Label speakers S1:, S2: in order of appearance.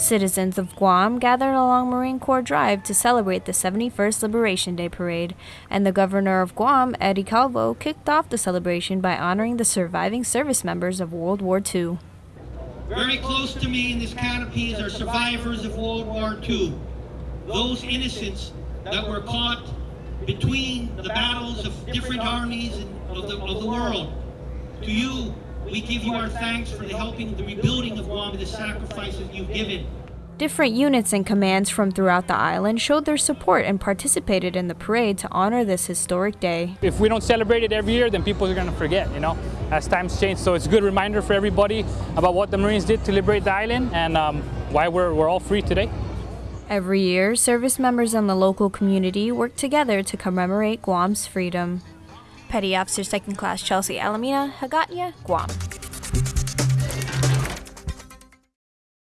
S1: Citizens of Guam gathered along Marine Corps Drive to celebrate the 71st Liberation Day Parade, and the governor of Guam, Eddie Calvo, kicked off the celebration by honoring the surviving service members of World War II.
S2: Very close to me in this canopy our survivors of World War II. Those innocents that were caught between the battles of different armies of the, of the world. To you, we give you our thanks for the helping the rebuilding of Guam the sacrifices you've given.
S1: Different units and commands from throughout the island showed their support and participated in the parade to honor this historic day.
S3: If we don't celebrate it every year, then people are going to forget, you know, as times change. So it's a good reminder for everybody about what the Marines did to liberate the island and um, why we're, we're all free today.
S1: Every year, service members and the local community work together to commemorate Guam's freedom. Petty Officer Second Class Chelsea Alamina, Hagåtña, Guam.